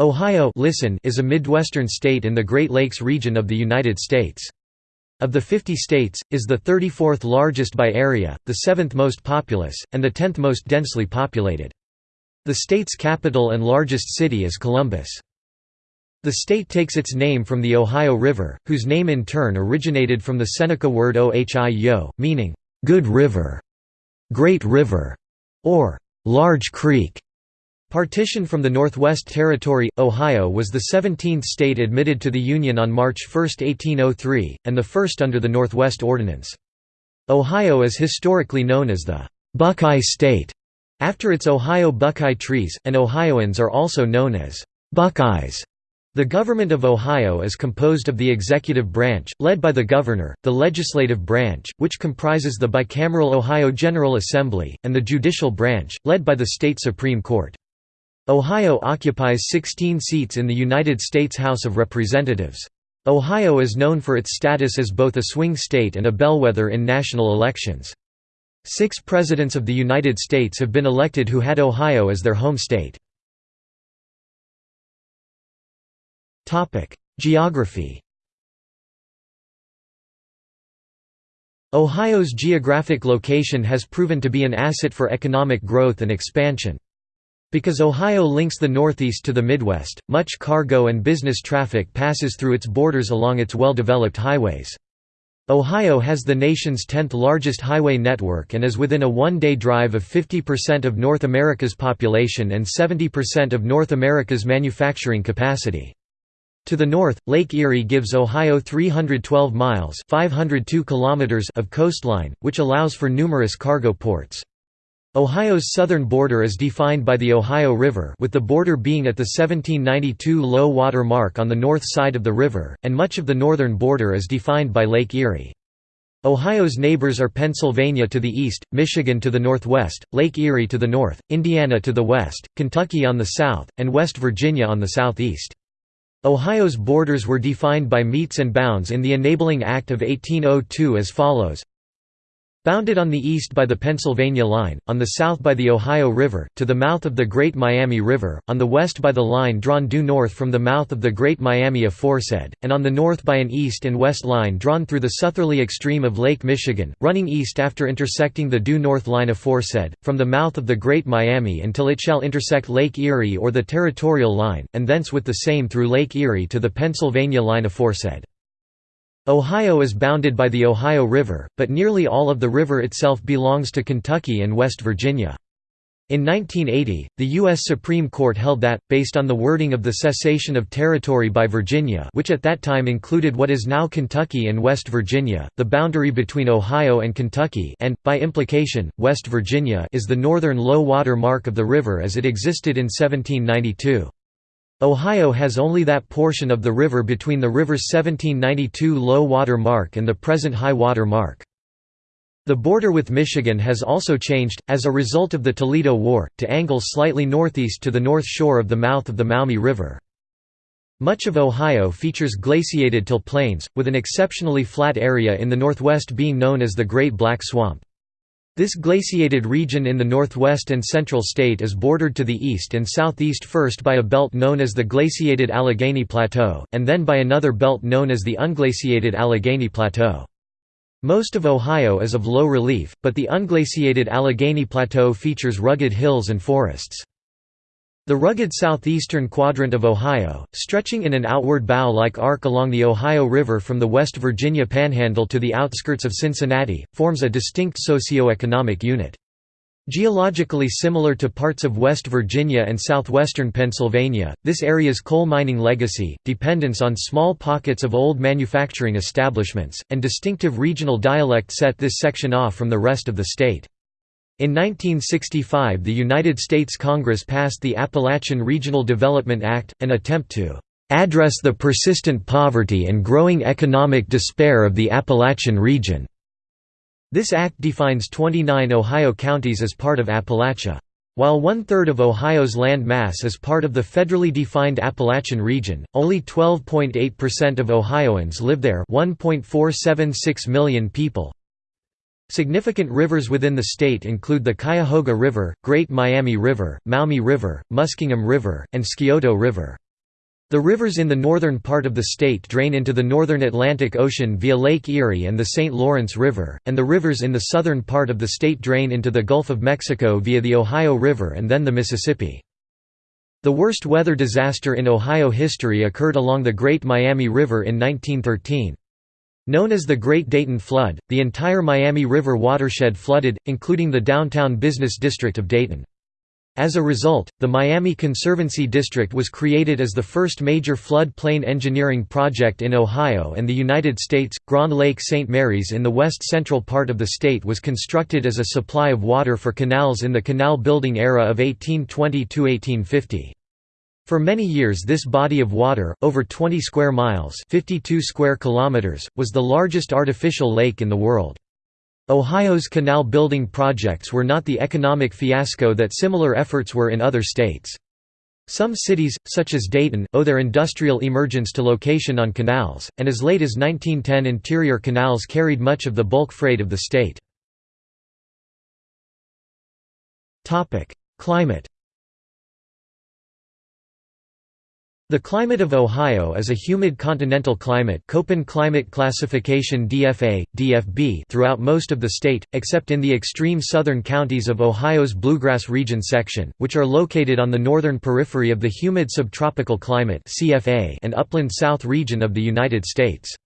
Ohio listen is a Midwestern state in the Great Lakes region of the United States. Of the 50 states, is the 34th largest by area, the 7th most populous, and the 10th most densely populated. The state's capital and largest city is Columbus. The state takes its name from the Ohio River, whose name in turn originated from the Seneca word Ohio, meaning, "...good river", "...great river", or "...large creek". Partition from the Northwest Territory, Ohio was the 17th state admitted to the Union on March 1, 1803, and the first under the Northwest Ordinance. Ohio is historically known as the «Buckeye State» after its Ohio buckeye trees, and Ohioans are also known as «Buckeyes». The government of Ohio is composed of the executive branch, led by the governor, the legislative branch, which comprises the bicameral Ohio General Assembly, and the judicial branch, led by the state Supreme Court. Ohio occupies 16 seats in the United States House of Representatives. Ohio is known for its status as both a swing state and a bellwether in national elections. Six presidents of the United States have been elected who had Ohio as their home state. Geography Ohio's geographic location has proven to be an asset for economic growth and expansion. Because Ohio links the Northeast to the Midwest, much cargo and business traffic passes through its borders along its well-developed highways. Ohio has the nation's 10th largest highway network and is within a one-day drive of 50% of North America's population and 70% of North America's manufacturing capacity. To the north, Lake Erie gives Ohio 312 miles 502 kilometers of coastline, which allows for numerous cargo ports. Ohio's southern border is defined by the Ohio River with the border being at the 1792 low water mark on the north side of the river, and much of the northern border is defined by Lake Erie. Ohio's neighbors are Pennsylvania to the east, Michigan to the northwest, Lake Erie to the north, Indiana to the west, Kentucky on the south, and West Virginia on the southeast. Ohio's borders were defined by metes and bounds in the Enabling Act of 1802 as follows Bounded on the east by the Pennsylvania line, on the south by the Ohio River, to the mouth of the Great Miami River, on the west by the line drawn due north from the mouth of the Great Miami aforesaid, and on the north by an east and west line drawn through the southerly extreme of Lake Michigan, running east after intersecting the due north line aforesaid, from the mouth of the Great Miami until it shall intersect Lake Erie or the territorial line, and thence with the same through Lake Erie to the Pennsylvania line aforesaid. Ohio is bounded by the Ohio River, but nearly all of the river itself belongs to Kentucky and West Virginia. In 1980, the U.S. Supreme Court held that, based on the wording of the cessation of territory by Virginia which at that time included what is now Kentucky and West Virginia, the boundary between Ohio and Kentucky and, by implication, West Virginia is the northern low water mark of the river as it existed in 1792. Ohio has only that portion of the river between the river's 1792 low water mark and the present high water mark. The border with Michigan has also changed, as a result of the Toledo War, to angle slightly northeast to the north shore of the mouth of the Maumee River. Much of Ohio features glaciated till plains, with an exceptionally flat area in the northwest being known as the Great Black Swamp. This glaciated region in the northwest and central state is bordered to the east and southeast first by a belt known as the Glaciated Allegheny Plateau, and then by another belt known as the Unglaciated Allegheny Plateau. Most of Ohio is of low relief, but the unglaciated Allegheny Plateau features rugged hills and forests. The rugged southeastern quadrant of Ohio, stretching in an outward bow-like arc along the Ohio River from the West Virginia Panhandle to the outskirts of Cincinnati, forms a distinct socio-economic unit. Geologically similar to parts of West Virginia and southwestern Pennsylvania, this area's coal mining legacy, dependence on small pockets of old manufacturing establishments, and distinctive regional dialect set this section off from the rest of the state. In 1965 the United States Congress passed the Appalachian Regional Development Act, an attempt to "...address the persistent poverty and growing economic despair of the Appalachian region." This act defines 29 Ohio counties as part of Appalachia. While one-third of Ohio's land mass is part of the federally defined Appalachian region, only 12.8% of Ohioans live there 1.476 million people. Significant rivers within the state include the Cuyahoga River, Great Miami River, Maumee River, Muskingum River, and Scioto River. The rivers in the northern part of the state drain into the northern Atlantic Ocean via Lake Erie and the St. Lawrence River, and the rivers in the southern part of the state drain into the Gulf of Mexico via the Ohio River and then the Mississippi. The worst weather disaster in Ohio history occurred along the Great Miami River in 1913. Known as the Great Dayton Flood, the entire Miami River watershed flooded, including the downtown business district of Dayton. As a result, the Miami Conservancy District was created as the first major flood plain engineering project in Ohio and the United States. Grand Lake St. Mary's in the west central part of the state was constructed as a supply of water for canals in the canal building era of 1820 1850. For many years this body of water, over 20 square miles 52 square kilometers, was the largest artificial lake in the world. Ohio's canal building projects were not the economic fiasco that similar efforts were in other states. Some cities, such as Dayton, owe their industrial emergence to location on canals, and as late as 1910 interior canals carried much of the bulk freight of the state. Climate The climate of Ohio is a humid continental climate Köppen climate classification DFA, DFB throughout most of the state, except in the extreme southern counties of Ohio's Bluegrass Region section, which are located on the northern periphery of the humid subtropical climate and upland south region of the United States.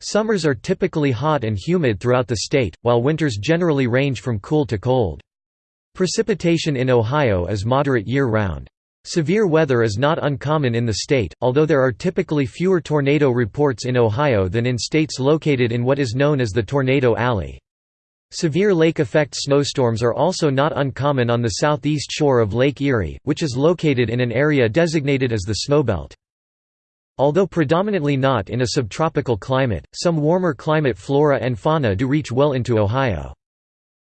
Summers are typically hot and humid throughout the state, while winters generally range from cool to cold. Precipitation in Ohio is moderate year-round. Severe weather is not uncommon in the state, although there are typically fewer tornado reports in Ohio than in states located in what is known as the Tornado Alley. Severe lake effect snowstorms are also not uncommon on the southeast shore of Lake Erie, which is located in an area designated as the Snowbelt. Although predominantly not in a subtropical climate, some warmer climate flora and fauna do reach well into Ohio.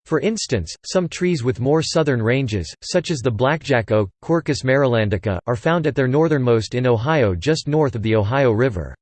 For instance, some trees with more southern ranges, such as the blackjack oak, Quercus marylandica, are found at their northernmost in Ohio just north of the Ohio River.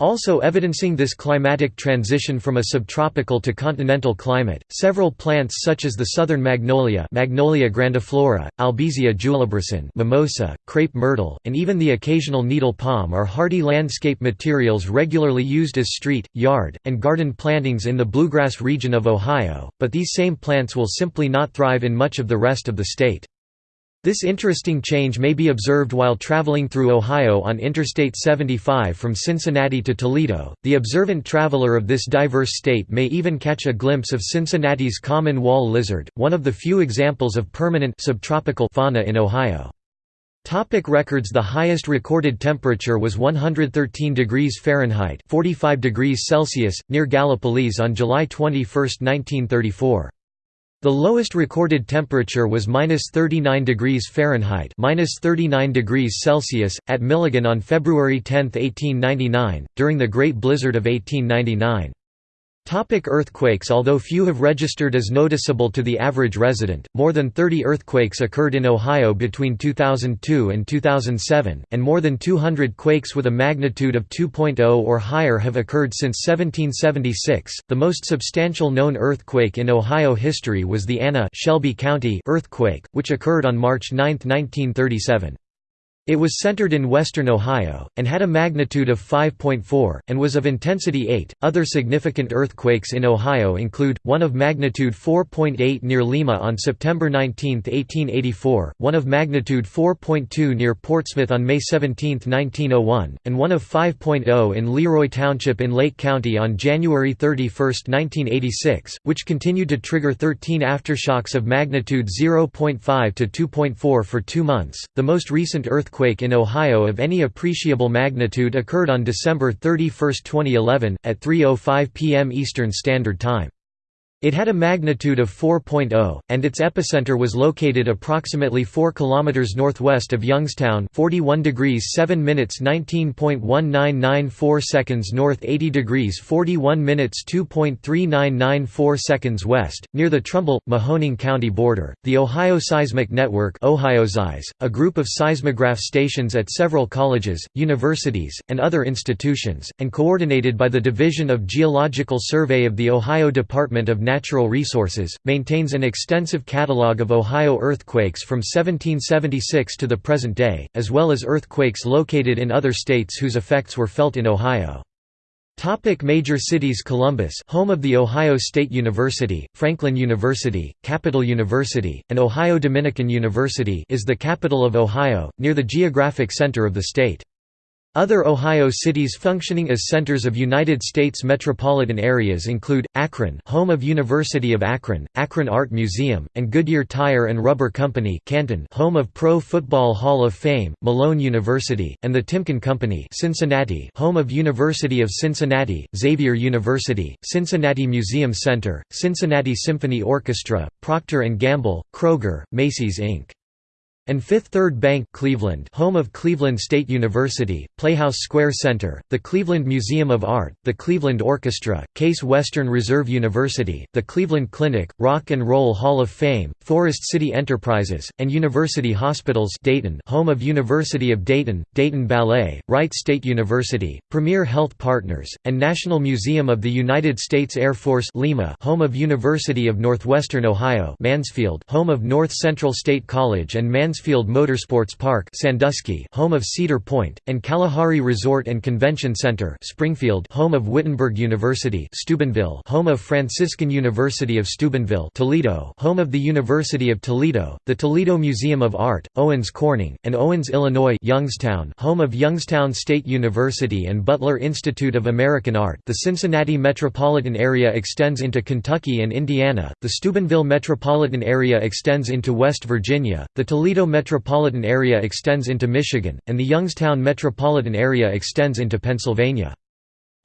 Also evidencing this climatic transition from a subtropical to continental climate, several plants such as the southern magnolia Magnolia grandiflora, Albizia julibrissin mimosa, crepe myrtle, and even the occasional needle palm are hardy landscape materials regularly used as street, yard, and garden plantings in the bluegrass region of Ohio, but these same plants will simply not thrive in much of the rest of the state. This interesting change may be observed while traveling through Ohio on Interstate 75 from Cincinnati to Toledo. The observant traveler of this diverse state may even catch a glimpse of Cincinnati's common wall lizard, one of the few examples of permanent subtropical fauna in Ohio. Topic records The highest recorded temperature was 113 degrees Fahrenheit 45 degrees Celsius, near Gallipolis on July 21, 1934. The lowest recorded temperature was -39 degrees Fahrenheit (-39 degrees Celsius) at Milligan on February 10, 1899, during the Great Blizzard of 1899. Topic earthquakes Although few have registered as noticeable to the average resident, more than 30 earthquakes occurred in Ohio between 2002 and 2007, and more than 200 quakes with a magnitude of 2.0 or higher have occurred since 1776. The most substantial known earthquake in Ohio history was the Anna Shelby County earthquake, which occurred on March 9, 1937. It was centered in western Ohio, and had a magnitude of 5.4, and was of intensity 8. Other significant earthquakes in Ohio include, one of magnitude 4.8 near Lima on September 19, 1884, one of magnitude 4.2 near Portsmouth on May 17, 1901, and one of 5.0 in Leroy Township in Lake County on January 31, 1986, which continued to trigger 13 aftershocks of magnitude 0.5 to 2.4 for two months. The most recent earthquake earthquake in Ohio of any appreciable magnitude occurred on December 31, 2011, at 3.05 p.m. Eastern Standard Time. It had a magnitude of 4.0, and its epicenter was located approximately 4 km northwest of Youngstown 41 degrees 7 minutes 19.1994 seconds north 80 degrees 41 minutes 2.3994 seconds west, near the Trumbull, Mahoning County border. The Ohio Seismic Network a group of seismograph stations at several colleges, universities, and other institutions, and coordinated by the Division of Geological Survey of the Ohio Department of natural resources, maintains an extensive catalogue of Ohio earthquakes from 1776 to the present day, as well as earthquakes located in other states whose effects were felt in Ohio. Topic major cities Columbus home of the Ohio State University, Franklin University, Capital University, and Ohio Dominican University is the capital of Ohio, near the geographic center of the state. Other Ohio cities functioning as centers of United States metropolitan areas include, Akron home of University of Akron, Akron Art Museum, and Goodyear Tire and Rubber Company Canton home of Pro Football Hall of Fame, Malone University, and the Timken Company Cincinnati home of University of Cincinnati, Xavier University, Cincinnati Museum Center, Cincinnati Symphony Orchestra, Procter & Gamble, Kroger, Macy's Inc and Fifth Third Bank Cleveland home of Cleveland State University, Playhouse Square Center, the Cleveland Museum of Art, the Cleveland Orchestra, Case Western Reserve University, the Cleveland Clinic, Rock and Roll Hall of Fame, Forest City Enterprises, and University Hospitals Dayton home of University of Dayton, Dayton Ballet, Wright State University, Premier Health Partners, and National Museum of the United States Air Force Lima home of University of Northwestern Ohio Mansfield home of North Central State College and Mansfield Mansfield Motorsports Park Sandusky home of Cedar Point, and Kalahari Resort and Convention Center Springfield home of Wittenberg University Steubenville home of Franciscan University of Steubenville Toledo home of the University of Toledo, the Toledo Museum of Art, Owens Corning, and Owens, Illinois Youngstown home of Youngstown State University and Butler Institute of American Art. The Cincinnati metropolitan area extends into Kentucky and Indiana, the Steubenville metropolitan area extends into West Virginia, the Toledo metropolitan area extends into Michigan, and the Youngstown metropolitan area extends into Pennsylvania.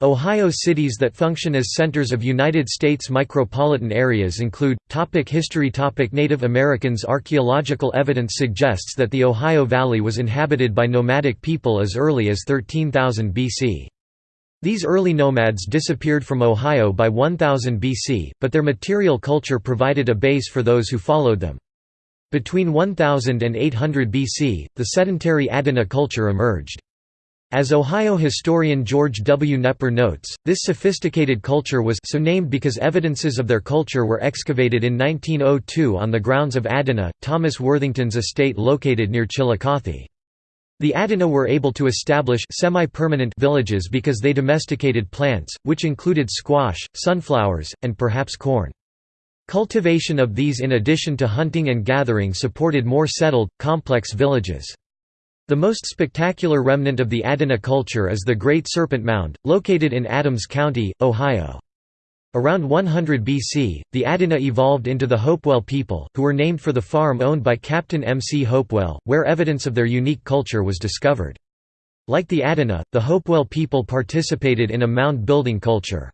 Ohio cities that function as centers of United States micropolitan areas include topic History topic Native Americans Archaeological evidence suggests that the Ohio Valley was inhabited by nomadic people as early as 13,000 BC. These early nomads disappeared from Ohio by 1000 BC, but their material culture provided a base for those who followed them. Between 1000 and 800 BC, the sedentary Adena culture emerged. As Ohio historian George W. Knepper notes, this sophisticated culture was so named because evidences of their culture were excavated in 1902 on the grounds of Adena, Thomas Worthington's estate located near Chillicothe. The Adena were able to establish semi-permanent villages because they domesticated plants, which included squash, sunflowers, and perhaps corn. Cultivation of these in addition to hunting and gathering supported more settled, complex villages. The most spectacular remnant of the Adena culture is the Great Serpent Mound, located in Adams County, Ohio. Around 100 BC, the Adena evolved into the Hopewell people, who were named for the farm owned by Captain M. C. Hopewell, where evidence of their unique culture was discovered. Like the Adena, the Hopewell people participated in a mound-building culture.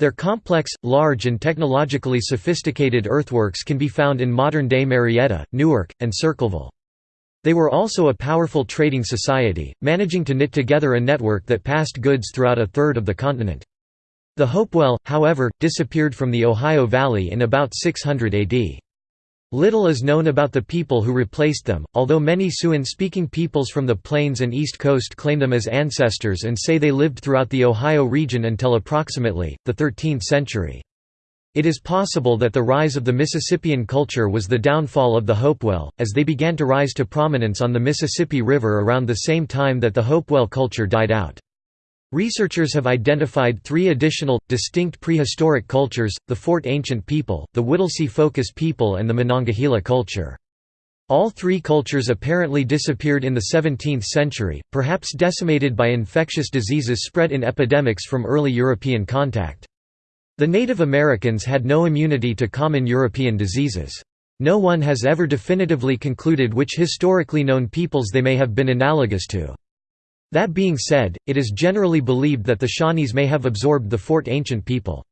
Their complex, large and technologically sophisticated earthworks can be found in modern-day Marietta, Newark, and Circleville. They were also a powerful trading society, managing to knit together a network that passed goods throughout a third of the continent. The Hopewell, however, disappeared from the Ohio Valley in about 600 AD. Little is known about the people who replaced them, although many Siouan-speaking peoples from the Plains and East Coast claim them as ancestors and say they lived throughout the Ohio region until approximately, the 13th century. It is possible that the rise of the Mississippian culture was the downfall of the Hopewell, as they began to rise to prominence on the Mississippi River around the same time that the Hopewell culture died out. Researchers have identified three additional, distinct prehistoric cultures, the Fort Ancient people, the Whittlesey Focus people and the Monongahela culture. All three cultures apparently disappeared in the 17th century, perhaps decimated by infectious diseases spread in epidemics from early European contact. The Native Americans had no immunity to common European diseases. No one has ever definitively concluded which historically known peoples they may have been analogous to. That being said, it is generally believed that the Shawnees may have absorbed the Fort Ancient people.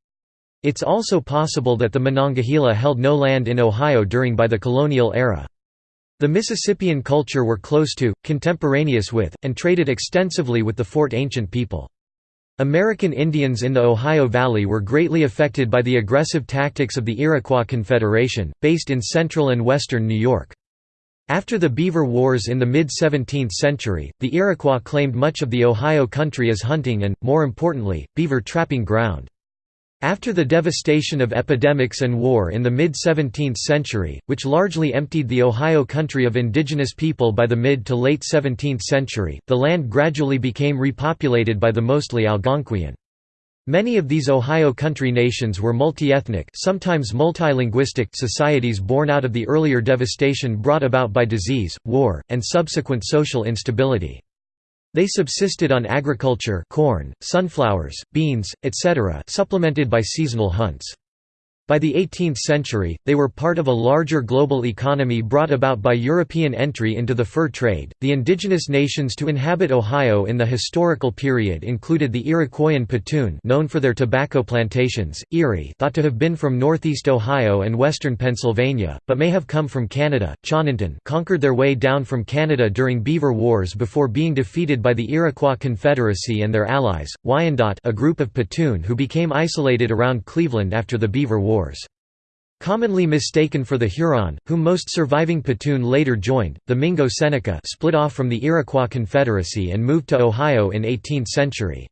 It's also possible that the Monongahela held no land in Ohio during by the colonial era. The Mississippian culture were close to, contemporaneous with, and traded extensively with the Fort Ancient people. American Indians in the Ohio Valley were greatly affected by the aggressive tactics of the Iroquois Confederation, based in central and western New York. After the Beaver Wars in the mid-17th century, the Iroquois claimed much of the Ohio country as hunting and, more importantly, beaver trapping ground. After the devastation of epidemics and war in the mid-17th century, which largely emptied the Ohio country of indigenous people by the mid to late 17th century, the land gradually became repopulated by the mostly Algonquian. Many of these Ohio country nations were multi-ethnic sometimes multilinguistic societies born out of the earlier devastation brought about by disease, war, and subsequent social instability. They subsisted on agriculture corn, sunflowers, beans, etc. supplemented by seasonal hunts. By the 18th century, they were part of a larger global economy brought about by European entry into the fur trade. The indigenous nations to inhabit Ohio in the historical period included the Iroquoian Petun, known for their tobacco plantations, Erie, thought to have been from northeast Ohio and western Pennsylvania, but may have come from Canada. Chononton conquered their way down from Canada during Beaver Wars before being defeated by the Iroquois Confederacy and their allies, Wyandot, a group of Petun who became isolated around Cleveland after the Beaver War. Wars. Commonly mistaken for the Huron, whom most surviving Petun later joined, the Mingo Seneca split off from the Iroquois Confederacy and moved to Ohio in 18th century.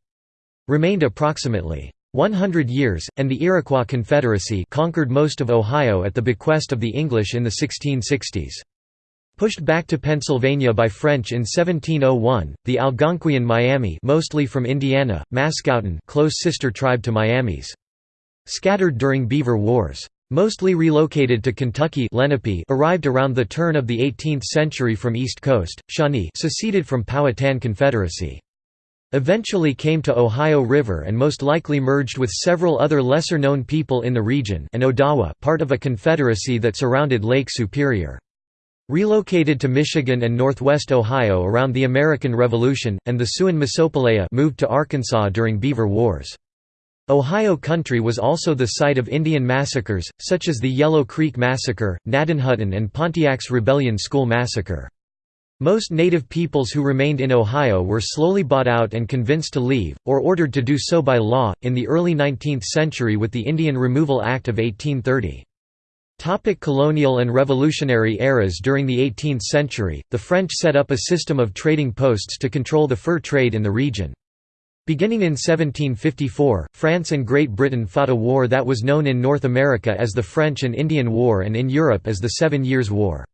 Remained approximately 100 years, and the Iroquois Confederacy conquered most of Ohio at the bequest of the English in the 1660s. Pushed back to Pennsylvania by French in 1701, the Algonquian Miami mostly from Indiana, Mascoutin close sister tribe to Miamis. Scattered during Beaver Wars. Mostly relocated to Kentucky Lenape arrived around the turn of the 18th century from East Coast, Shawnee seceded from Powhatan Confederacy. Eventually came to Ohio River and most likely merged with several other lesser-known people in the region and Odawa part of a confederacy that surrounded Lake Superior. Relocated to Michigan and northwest Ohio around the American Revolution, and the Siouan Mosopelea moved to Arkansas during Beaver Wars. Ohio country was also the site of Indian massacres, such as the Yellow Creek Massacre, Gnadenhutten and Pontiac's Rebellion School Massacre. Most native peoples who remained in Ohio were slowly bought out and convinced to leave, or ordered to do so by law, in the early 19th century with the Indian Removal Act of 1830. Topic colonial and revolutionary eras During the 18th century, the French set up a system of trading posts to control the fur trade in the region. Beginning in 1754, France and Great Britain fought a war that was known in North America as the French and Indian War and in Europe as the Seven Years' War.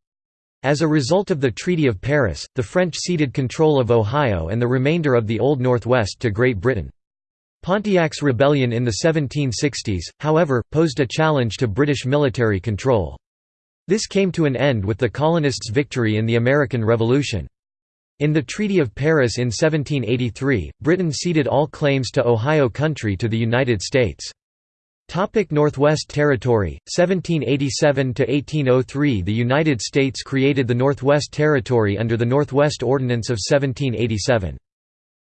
As a result of the Treaty of Paris, the French ceded control of Ohio and the remainder of the Old Northwest to Great Britain. Pontiac's rebellion in the 1760s, however, posed a challenge to British military control. This came to an end with the colonists' victory in the American Revolution. In the Treaty of Paris in 1783, Britain ceded all claims to Ohio Country to the United States. Topic Northwest Territory 1787 to 1803 The United States created the Northwest Territory under the Northwest Ordinance of 1787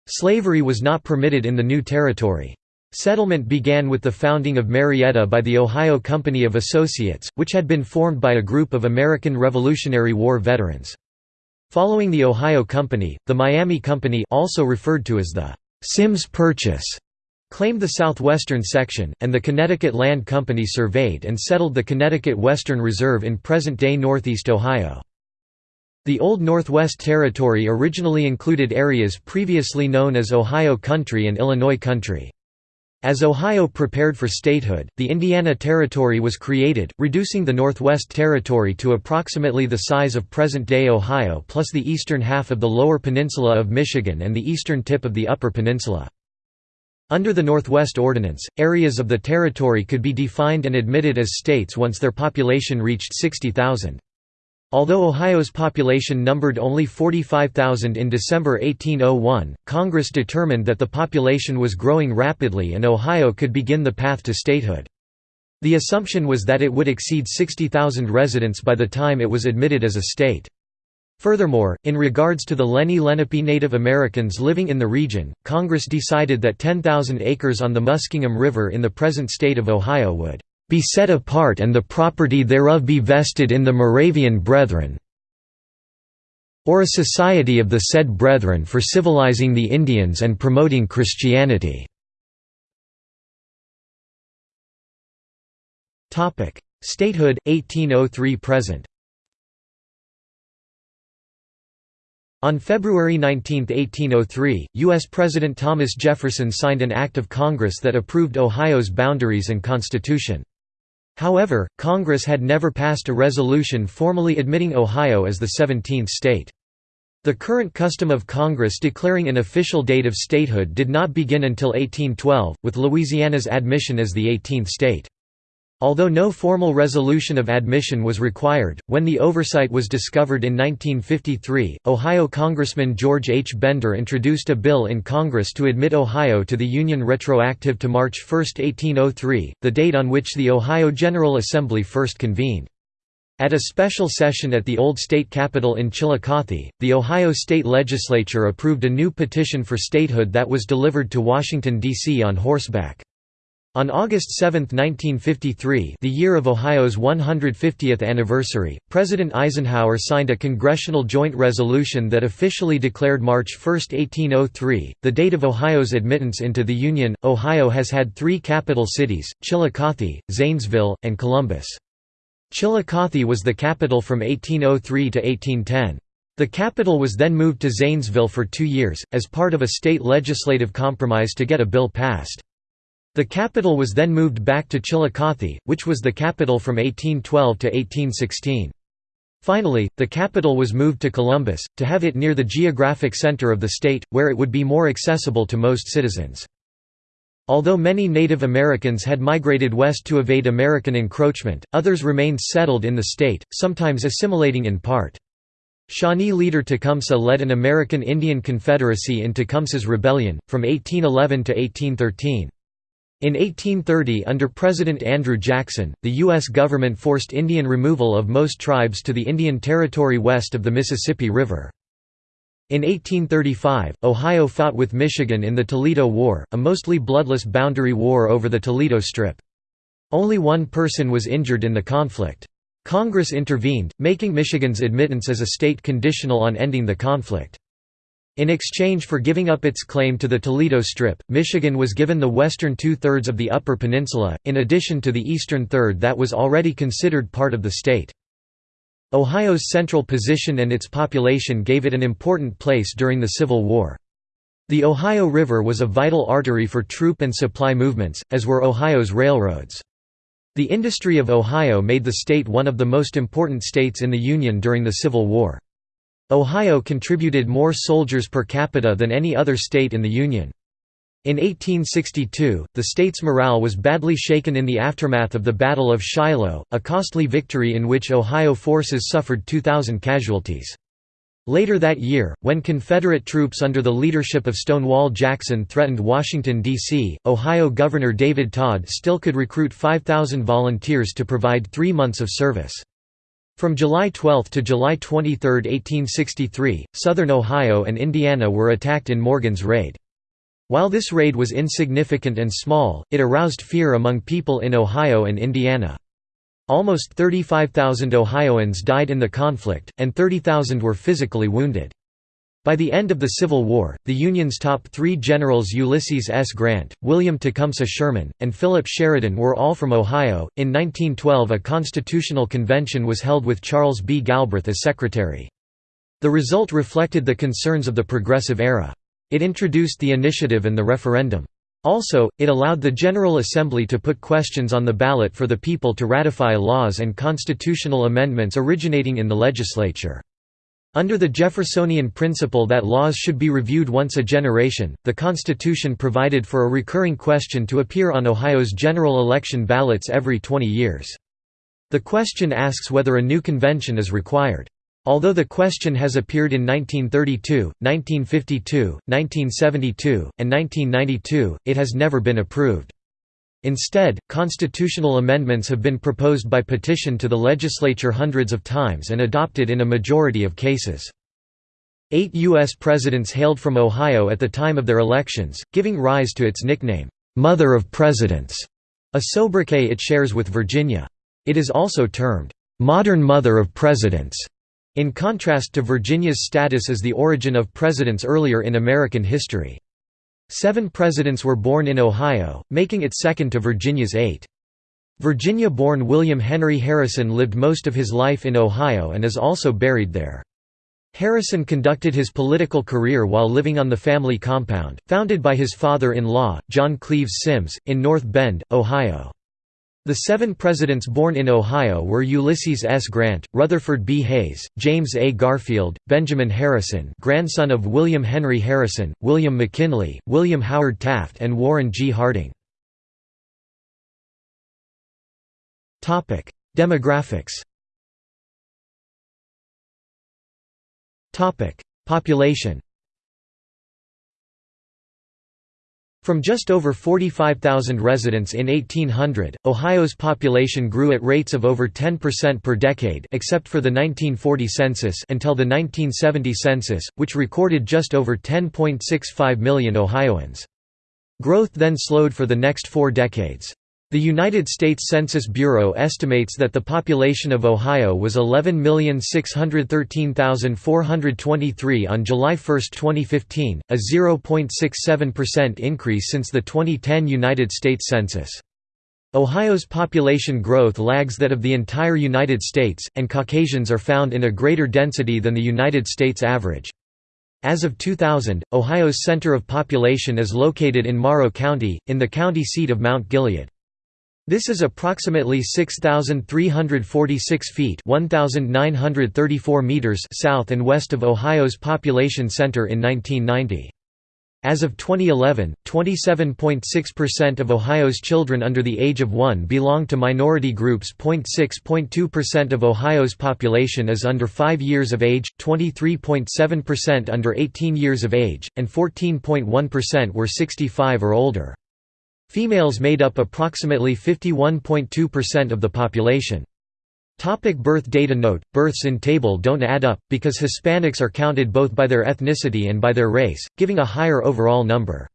Slavery was not permitted in the new territory. Settlement began with the founding of Marietta by the Ohio Company of Associates which had been formed by a group of American Revolutionary War veterans Following the Ohio Company, the Miami Company also referred to as the Symmes Purchase claimed the southwestern section, and the Connecticut Land Company surveyed and settled the Connecticut Western Reserve in present-day northeast Ohio. The Old Northwest Territory originally included areas previously known as Ohio Country and Illinois Country. As Ohio prepared for statehood, the Indiana Territory was created, reducing the Northwest Territory to approximately the size of present-day Ohio plus the eastern half of the Lower Peninsula of Michigan and the eastern tip of the Upper Peninsula. Under the Northwest Ordinance, areas of the territory could be defined and admitted as states once their population reached 60,000. Although Ohio's population numbered only 45,000 in December 1801, Congress determined that the population was growing rapidly and Ohio could begin the path to statehood. The assumption was that it would exceed 60,000 residents by the time it was admitted as a state. Furthermore, in regards to the Lenni Lenape Native Americans living in the region, Congress decided that 10,000 acres on the Muskingum River in the present state of Ohio would be set apart and the property thereof be vested in the Moravian Brethren or a society of the said Brethren for civilizing the Indians and promoting Christianity." Statehood, 1803–present On February 19, 1803, U.S. President Thomas Jefferson signed an act of Congress that approved Ohio's boundaries and constitution. However, Congress had never passed a resolution formally admitting Ohio as the 17th state. The current custom of Congress declaring an official date of statehood did not begin until 1812, with Louisiana's admission as the 18th state. Although no formal resolution of admission was required, when the oversight was discovered in 1953, Ohio Congressman George H. Bender introduced a bill in Congress to admit Ohio to the Union retroactive to March 1, 1803, the date on which the Ohio General Assembly first convened. At a special session at the old state capitol in Chillicothe, the Ohio State Legislature approved a new petition for statehood that was delivered to Washington, D.C. on horseback. On August 7, 1953 the year of Ohio's 150th anniversary, President Eisenhower signed a congressional joint resolution that officially declared March 1, 1803, the date of Ohio's admittance into the Union. Ohio has had three capital cities, Chillicothe, Zanesville, and Columbus. Chillicothe was the capital from 1803 to 1810. The capital was then moved to Zanesville for two years, as part of a state legislative compromise to get a bill passed. The capital was then moved back to Chillicothe, which was the capital from 1812 to 1816. Finally, the capital was moved to Columbus, to have it near the geographic center of the state, where it would be more accessible to most citizens. Although many Native Americans had migrated west to evade American encroachment, others remained settled in the state, sometimes assimilating in part. Shawnee leader Tecumseh led an American Indian Confederacy in Tecumseh's Rebellion, from 1811 to 1813. In 1830 under President Andrew Jackson, the U.S. government forced Indian removal of most tribes to the Indian Territory west of the Mississippi River. In 1835, Ohio fought with Michigan in the Toledo War, a mostly bloodless boundary war over the Toledo Strip. Only one person was injured in the conflict. Congress intervened, making Michigan's admittance as a state conditional on ending the conflict. In exchange for giving up its claim to the Toledo Strip, Michigan was given the western two-thirds of the Upper Peninsula, in addition to the eastern third that was already considered part of the state. Ohio's central position and its population gave it an important place during the Civil War. The Ohio River was a vital artery for troop and supply movements, as were Ohio's railroads. The industry of Ohio made the state one of the most important states in the Union during the Civil War. Ohio contributed more soldiers per capita than any other state in the Union. In 1862, the state's morale was badly shaken in the aftermath of the Battle of Shiloh, a costly victory in which Ohio forces suffered 2,000 casualties. Later that year, when Confederate troops under the leadership of Stonewall Jackson threatened Washington, D.C., Ohio Governor David Tod still could recruit 5,000 volunteers to provide three months of service. From July 12 to July 23, 1863, southern Ohio and Indiana were attacked in Morgan's raid. While this raid was insignificant and small, it aroused fear among people in Ohio and Indiana. Almost 35,000 Ohioans died in the conflict, and 30,000 were physically wounded. By the end of the Civil War, the Union's top three generals Ulysses S. Grant, William Tecumseh Sherman, and Philip Sheridan were all from Ohio. In 1912, a constitutional convention was held with Charles B. Galbraith as secretary. The result reflected the concerns of the Progressive era. It introduced the initiative and the referendum. Also, it allowed the General Assembly to put questions on the ballot for the people to ratify laws and constitutional amendments originating in the legislature. Under the Jeffersonian principle that laws should be reviewed once a generation, the Constitution provided for a recurring question to appear on Ohio's general election ballots every 20 years. The question asks whether a new convention is required. Although the question has appeared in 1932, 1952, 1972, and 1992, it has never been approved. Instead, constitutional amendments have been proposed by petition to the legislature hundreds of times and adopted in a majority of cases. Eight U.S. presidents hailed from Ohio at the time of their elections, giving rise to its nickname, "'Mother of Presidents'", a sobriquet it shares with Virginia. It is also termed, "'Modern Mother of Presidents'", in contrast to Virginia's status as the origin of presidents earlier in American history. Seven presidents were born in Ohio, making it second to Virginia's eight. Virginia-born William Henry Harrison lived most of his life in Ohio and is also buried there. Harrison conducted his political career while living on the family compound, founded by his father-in-law, John Cleves Symmes, in North Bend, Ohio. The seven presidents born in Ohio were Ulysses S. Grant, Rutherford B. Hayes, James A. Garfield, Benjamin Harrison grandson of William Henry Harrison, William McKinley, William Howard Taft and Warren G. Harding. Demographics Population From just over 45,000 residents in 1800, Ohio's population grew at rates of over 10% per decade except for the 1940 census until the 1970 census, which recorded just over 10.65 million Ohioans. Growth then slowed for the next four decades. The United States Census Bureau estimates that the population of Ohio was 11,613,423 on July 1, 2015, a 0.67% increase since the 2010 United States Census. Ohio's population growth lags that of the entire United States, and Caucasians are found in a greater density than the United States average. As of 2000, Ohio's center of population is located in Morrow County, in the county seat of Mount Gilead. This is approximately 6,346 feet 1,934 meters south and west of Ohio's population center in 1990. As of 2011, 27.6% of Ohio's children under the age of 1 belong to minority groups. 0.6.2% of Ohio's population is under 5 years of age, 23.7% under 18 years of age, and 14.1% were 65 or older. Females made up approximately 51.2% of the population. Topic birth data Note, births in table don't add up, because Hispanics are counted both by their ethnicity and by their race, giving a higher overall number.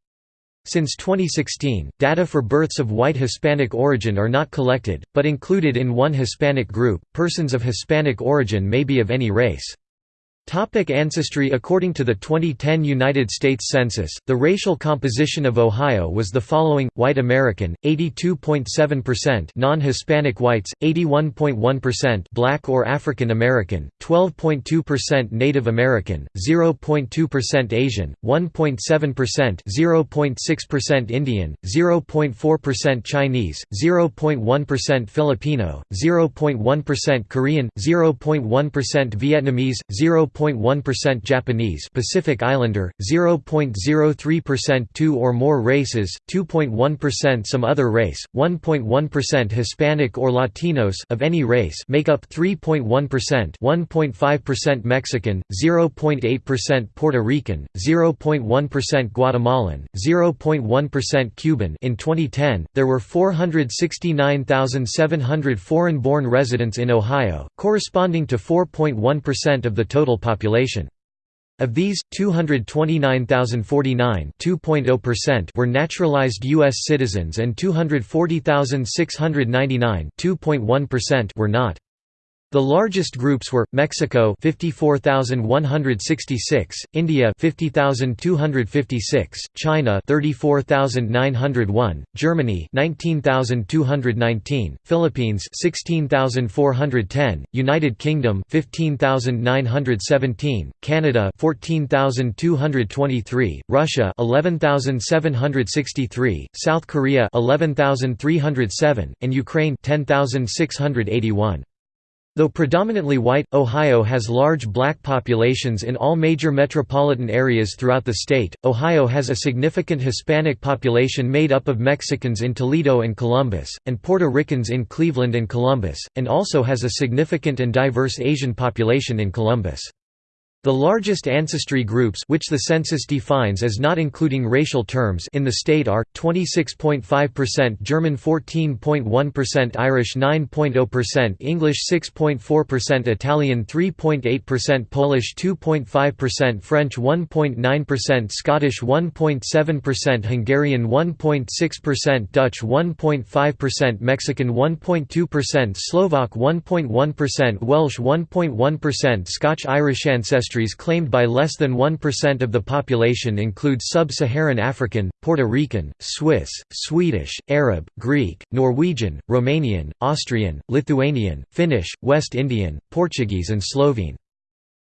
Since 2016, data for births of white Hispanic origin are not collected, but included in one Hispanic group. Persons of Hispanic origin may be of any race. Topic ancestry. According to the 2010 United States Census, the racial composition of Ohio was the following, white American, 82.7% non-Hispanic whites, 81.1% black or African American, 12.2% Native American, 0.2% Asian, 1.7% 0.6% Indian, 0.4% Chinese, 0.1% Filipino, 0.1% Korean, 0.1% Vietnamese, 0. 0.1% Japanese Pacific Islander, 0.03% two or more races, 2.1% some other race, 1.1% Hispanic or Latinos of any race make up 3.1%, 1.5% Mexican, 0.8% Puerto Rican, 0.1% Guatemalan, 0.1% Cuban. In 2010, there were 469,700 foreign-born residents in Ohio, corresponding to 4.1% of the total population. Of these, 229,049 were naturalized U.S. citizens and 240,699 were not. The largest groups were Mexico 54,166, India 50,256, China 34,901, Germany 19,219, Philippines 16,410, United Kingdom 15,917, Canada 14,223, Russia 11,763, South Korea 11,307, and Ukraine 10,681. Though predominantly white, Ohio has large black populations in all major metropolitan areas throughout the state. Ohio has a significant Hispanic population made up of Mexicans in Toledo and Columbus, and Puerto Ricans in Cleveland and Columbus, and also has a significant and diverse Asian population in Columbus. The largest ancestry groups which the census defines as not including racial terms in the state are 26.5% German 14.1% Irish 9.0% English 6.4% Italian 3.8% Polish 2.5% French 1.9% Scottish 1.7% Hungarian 1.6% Dutch 1.5% Mexican 1.2% Slovak 1.1% Welsh 1.1% Scotch-Irish ancestry ancestries claimed by less than 1% of the population include sub-Saharan African, Puerto Rican, Swiss, Swedish, Arab, Greek, Norwegian, Romanian, Austrian, Lithuanian, Finnish, West Indian, Portuguese and Slovene.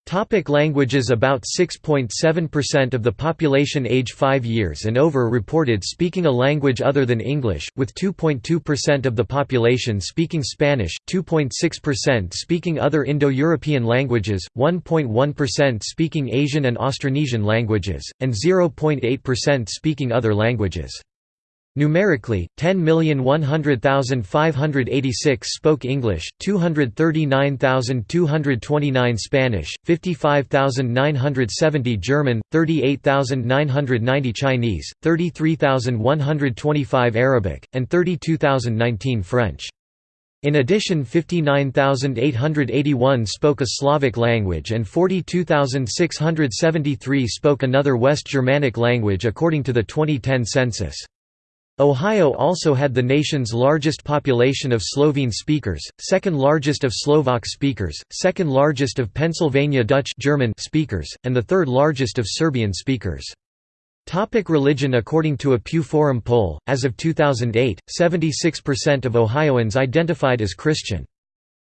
Topic languages About 6.7% of the population age 5 years and over reported speaking a language other than English, with 2.2% of the population speaking Spanish, 2.6% speaking other Indo-European languages, 1.1% speaking Asian and Austronesian languages, and 0.8% speaking other languages. Numerically, 10,100,586 spoke English, 239,229 Spanish, 55,970 German, 38,990 Chinese, 33,125 Arabic, and 32,019 French. In addition 59,881 spoke a Slavic language and 42,673 spoke another West Germanic language according to the 2010 census. Ohio also had the nation's largest population of Slovene speakers, second largest of Slovak speakers, second largest of Pennsylvania Dutch German speakers, and the third largest of Serbian speakers. Topic religion According to a Pew Forum poll, as of 2008, 76% of Ohioans identified as Christian.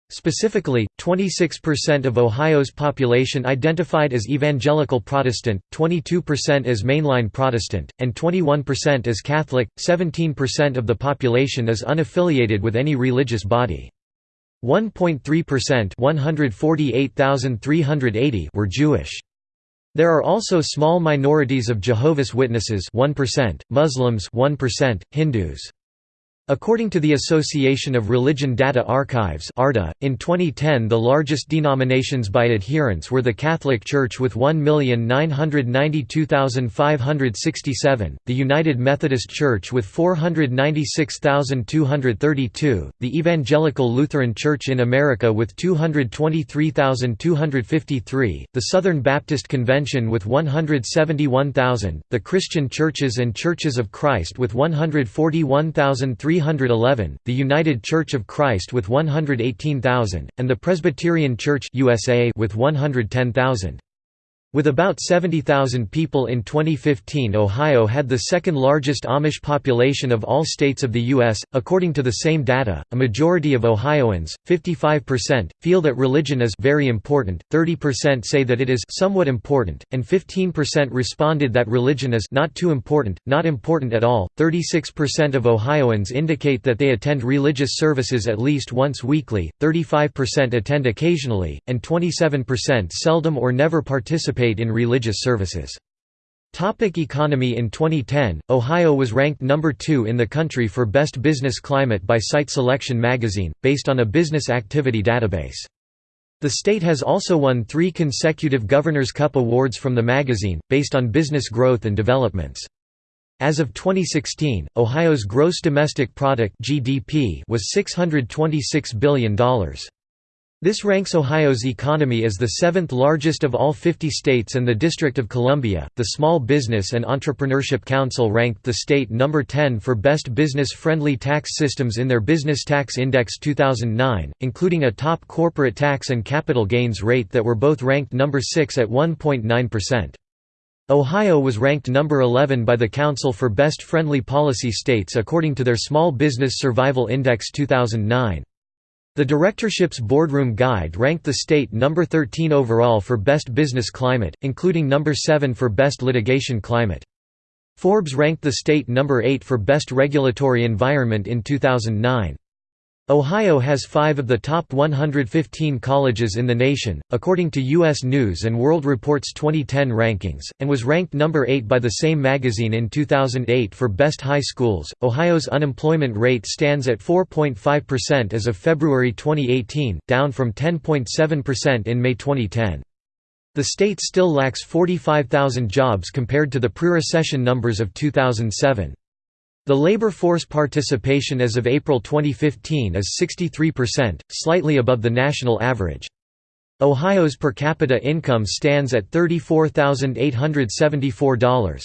Specifically, 26% of Ohio's population identified as Evangelical Protestant, 22% as Mainline Protestant, and 21% as Catholic. 17% of the population is unaffiliated with any religious body. 1.3% 148,380 were Jewish. There are also small minorities of Jehovah's Witnesses 1%, Muslims 1%, Hindus According to the Association of Religion Data Archives in 2010 the largest denominations by adherents were the Catholic Church with 1,992,567, the United Methodist Church with 496,232, the Evangelical Lutheran Church in America with 223,253, the Southern Baptist Convention with 171,000, the Christian Churches and Churches of Christ with 141,300 311, the United Church of Christ with 118,000, and the Presbyterian Church USA with 110,000. With about 70,000 people in 2015 Ohio had the second largest Amish population of all states of the U.S. According to the same data, a majority of Ohioans, 55%, feel that religion is very important, 30% say that it is somewhat important, and 15% responded that religion is not too important, not important at all. 36% of Ohioans indicate that they attend religious services at least once weekly, 35% attend occasionally, and 27% seldom or never participate participate in religious services. Topic economy In 2010, Ohio was ranked number 2 in the country for Best Business Climate by Site Selection magazine, based on a business activity database. The state has also won three consecutive Governor's Cup awards from the magazine, based on business growth and developments. As of 2016, Ohio's gross domestic product (GDP) was $626 billion. This ranks Ohio's economy as the seventh largest of all 50 states and the District of Columbia. The Small Business and Entrepreneurship Council ranked the state number 10 for best business friendly tax systems in their Business Tax Index 2009, including a top corporate tax and capital gains rate that were both ranked number 6 at 1.9%. Ohio was ranked number 11 by the Council for Best Friendly Policy States according to their Small Business Survival Index 2009. The directorship's boardroom guide ranked the state number 13 overall for best business climate, including number 7 for best litigation climate. Forbes ranked the state number 8 for best regulatory environment in 2009. Ohio has five of the top 115 colleges in the nation, according to U.S. News & World Report's 2010 rankings, and was ranked number 8 by the same magazine in 2008 for best high schools. Ohio's unemployment rate stands at 4.5% as of February 2018, down from 10.7% in May 2010. The state still lacks 45,000 jobs compared to the pre-recession numbers of 2007. The labor force participation as of April 2015 is 63%, slightly above the national average. Ohio's per capita income stands at $34,874.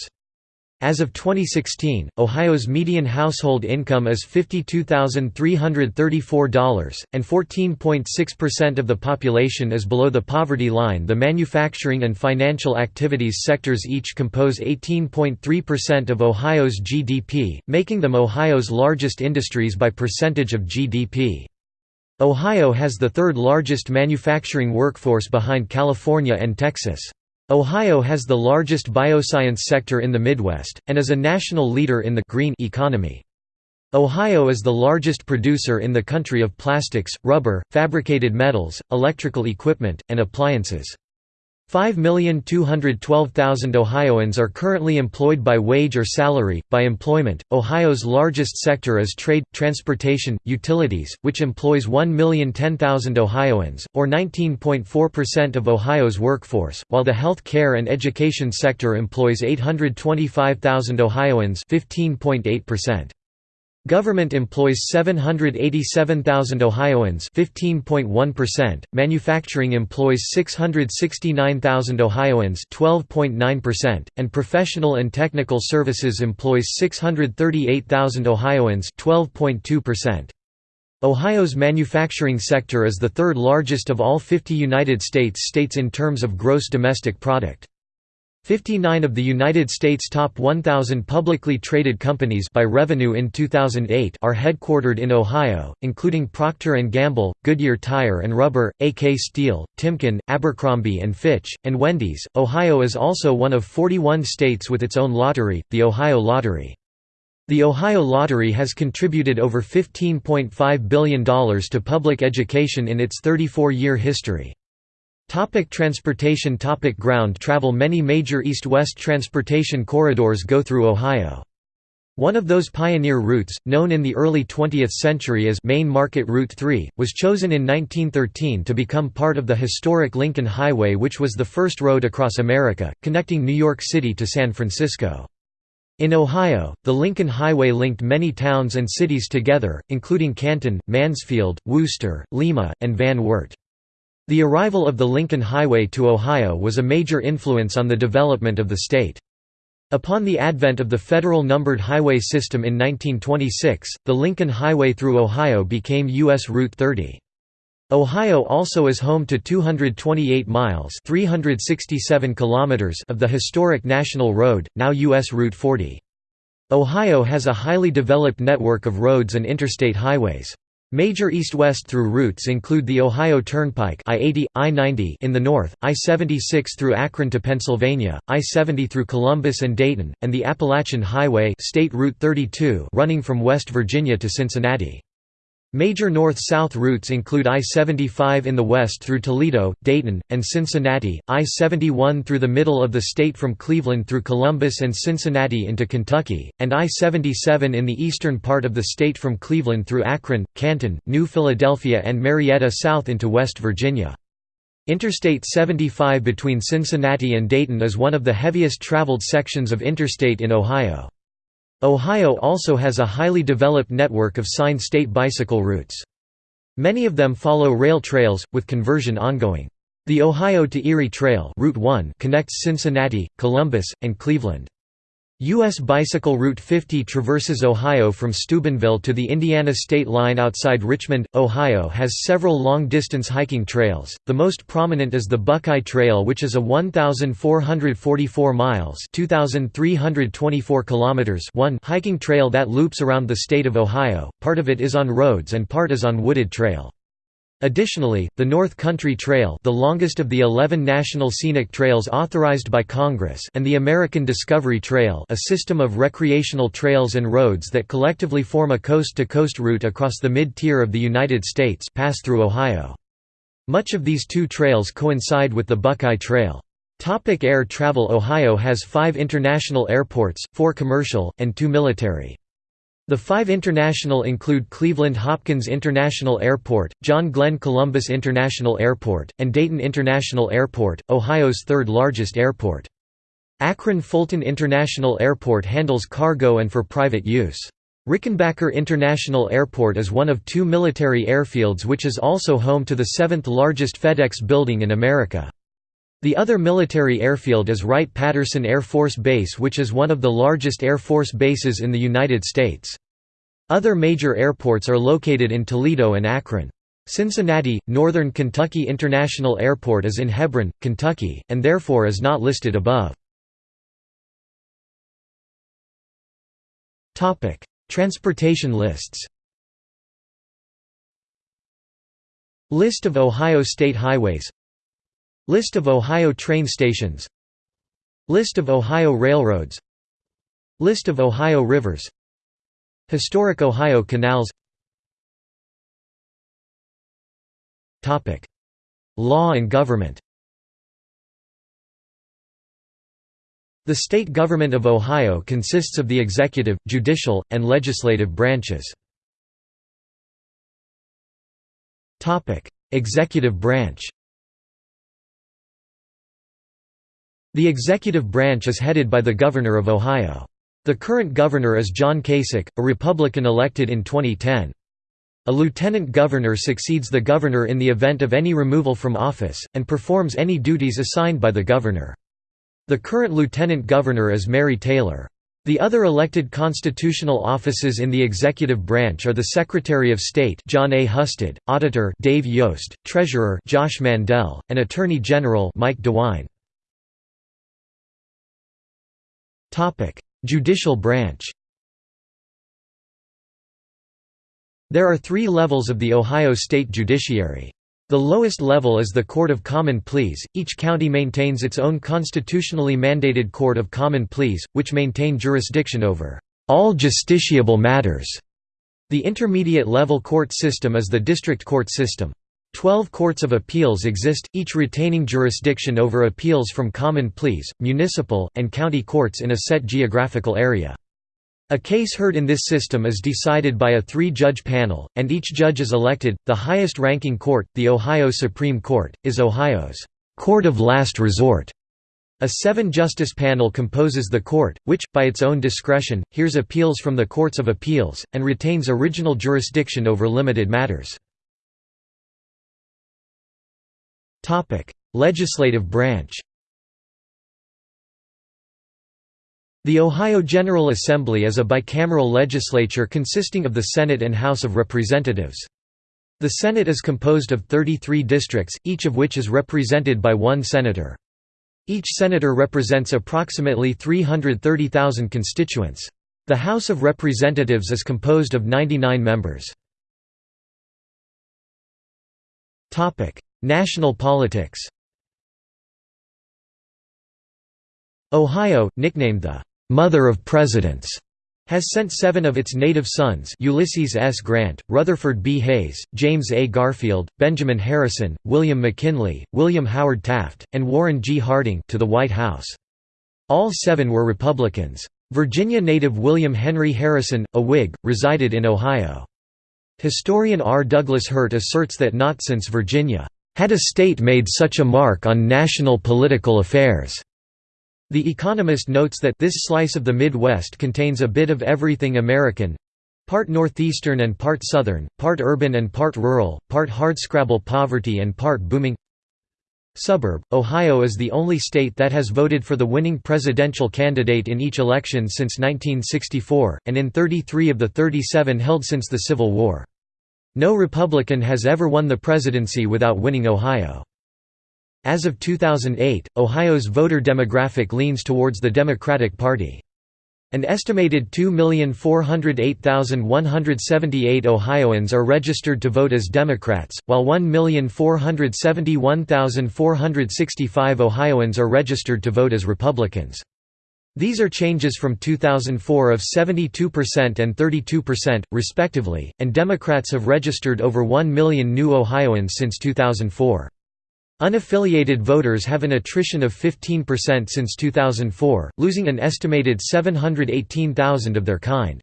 As of 2016, Ohio's median household income is $52,334, and 14.6% of the population is below the poverty line. The manufacturing and financial activities sectors each compose 18.3% of Ohio's GDP, making them Ohio's largest industries by percentage of GDP. Ohio has the third largest manufacturing workforce behind California and Texas. Ohio has the largest bioscience sector in the Midwest, and is a national leader in the green economy. Ohio is the largest producer in the country of plastics, rubber, fabricated metals, electrical equipment, and appliances. 5,212,000 Ohioans are currently employed by wage or salary. By employment, Ohio's largest sector is trade, transportation, utilities, which employs 1,010,000 Ohioans, or 19.4% of Ohio's workforce, while the health care and education sector employs 825,000 Ohioans, 15.8%. Government employs 787,000 Ohioans 15.1%, manufacturing employs 669,000 Ohioans 12.9%, and professional and technical services employs 638,000 Ohioans 12.2%. Ohio's manufacturing sector is the third largest of all 50 United States states in terms of gross domestic product. 59 of the United States' top 1,000 publicly traded companies by revenue in 2008 are headquartered in Ohio, including Procter & Gamble, Goodyear Tire and Rubber, AK Steel, Timken, Abercrombie & Fitch, and Wendy's. Ohio is also one of 41 states with its own lottery, the Ohio Lottery. The Ohio Lottery has contributed over $15.5 billion to public education in its 34-year history. Topic transportation Topic Ground travel Many major east-west transportation corridors go through Ohio. One of those pioneer routes, known in the early 20th century as Main Market Route 3, was chosen in 1913 to become part of the historic Lincoln Highway which was the first road across America, connecting New York City to San Francisco. In Ohio, the Lincoln Highway linked many towns and cities together, including Canton, Mansfield, Wooster, Lima, and Van Wert. The arrival of the Lincoln Highway to Ohio was a major influence on the development of the state. Upon the advent of the federal numbered highway system in 1926, the Lincoln Highway through Ohio became U.S. Route 30. Ohio also is home to 228 miles 367 kilometers of the historic National Road, now U.S. Route 40. Ohio has a highly developed network of roads and interstate highways. Major east-west through routes include the Ohio Turnpike I-80, I-90 in the north, I-76 through Akron to Pennsylvania, I-70 through Columbus and Dayton, and the Appalachian Highway State Route 32 running from West Virginia to Cincinnati. Major north-south routes include I-75 in the west through Toledo, Dayton, and Cincinnati, I-71 through the middle of the state from Cleveland through Columbus and Cincinnati into Kentucky, and I-77 in the eastern part of the state from Cleveland through Akron, Canton, New Philadelphia and Marietta south into West Virginia. Interstate 75 between Cincinnati and Dayton is one of the heaviest traveled sections of interstate in Ohio. Ohio also has a highly developed network of signed state bicycle routes. Many of them follow rail trails, with conversion ongoing. The Ohio to Erie Trail Route 1 connects Cincinnati, Columbus, and Cleveland. U.S. Bicycle Route 50 traverses Ohio from Steubenville to the Indiana state line outside Richmond. Ohio has several long-distance hiking trails. The most prominent is the Buckeye Trail, which is a 1,444 miles (2,324 kilometers) one hiking trail that loops around the state of Ohio. Part of it is on roads and part is on wooded trail. Additionally, the North Country Trail the longest of the 11 national scenic trails authorized by Congress and the American Discovery Trail a system of recreational trails and roads that collectively form a coast-to-coast -coast route across the mid-tier of the United States pass through Ohio. Much of these two trails coincide with the Buckeye Trail. Topic air travel Ohio has five international airports, four commercial, and two military. The five international include Cleveland Hopkins International Airport, John Glenn Columbus International Airport, and Dayton International Airport, Ohio's third largest airport. Akron Fulton International Airport handles cargo and for private use. Rickenbacker International Airport is one of two military airfields which is also home to the seventh largest FedEx building in America. The other military airfield is Wright-Patterson Air Force Base which is one of the largest Air Force bases in the United States. Other major airports are located in Toledo and Akron. Cincinnati, Northern Kentucky International Airport is in Hebron, Kentucky, and therefore is not listed above. Transportation lists List of Ohio state highways List of Ohio train stations List of Ohio railroads List of Ohio rivers Historic Ohio canals. Law and government. The state government of Ohio consists of the executive, judicial, and legislative branches. Executive branch. The executive branch is headed by the Governor of Ohio. The current governor is John Kasich, a Republican elected in 2010. A lieutenant governor succeeds the governor in the event of any removal from office, and performs any duties assigned by the governor. The current lieutenant governor is Mary Taylor. The other elected constitutional offices in the executive branch are the Secretary of State Jon A. Husted, Auditor Dave Yost, Treasurer Josh Mandel, and Attorney General Mike DeWine. Topic: Judicial branch. There are 3 levels of the Ohio state judiciary. The lowest level is the Court of Common Pleas. Each county maintains its own constitutionally mandated Court of Common Pleas, which maintain jurisdiction over all justiciable matters. The intermediate level court system is the district court system. Twelve courts of appeals exist, each retaining jurisdiction over appeals from common pleas, municipal, and county courts in a set geographical area. A case heard in this system is decided by a three-judge panel, and each judge is elected. The highest-ranking court, the Ohio Supreme Court, is Ohio's court of last resort. A seven-justice panel composes the court, which, by its own discretion, hears appeals from the courts of appeals, and retains original jurisdiction over limited matters. Legislative branch The Ohio General Assembly is a bicameral legislature consisting of the Senate and House of Representatives. The Senate is composed of 33 districts, each of which is represented by one senator. Each senator represents approximately 330,000 constituents. The House of Representatives is composed of 99 members. National politics Ohio, nicknamed the "'Mother of Presidents' has sent seven of its native sons Ulysses S. Grant, Rutherford B. Hayes, James A. Garfield, Benjamin Harrison, William McKinley, William Howard Taft, and Warren G. Harding to the White House. All seven were Republicans. Virginia native William Henry Harrison, a Whig, resided in Ohio. Historian R. Douglas Hurt asserts that not since Virginia had a state made such a mark on national political affairs. The Economist notes that this slice of the Midwest contains a bit of everything American part northeastern and part southern, part urban and part rural, part hardscrabble poverty and part booming suburb. Ohio is the only state that has voted for the winning presidential candidate in each election since 1964, and in 33 of the 37 held since the Civil War. No Republican has ever won the presidency without winning Ohio. As of 2008, Ohio's voter demographic leans towards the Democratic Party. An estimated 2,408,178 Ohioans are registered to vote as Democrats, while 1,471,465 Ohioans are registered to vote as Republicans. These are changes from 2004 of 72% and 32%, respectively, and Democrats have registered over 1 million new Ohioans since 2004. Unaffiliated voters have an attrition of 15% since 2004, losing an estimated 718,000 of their kind.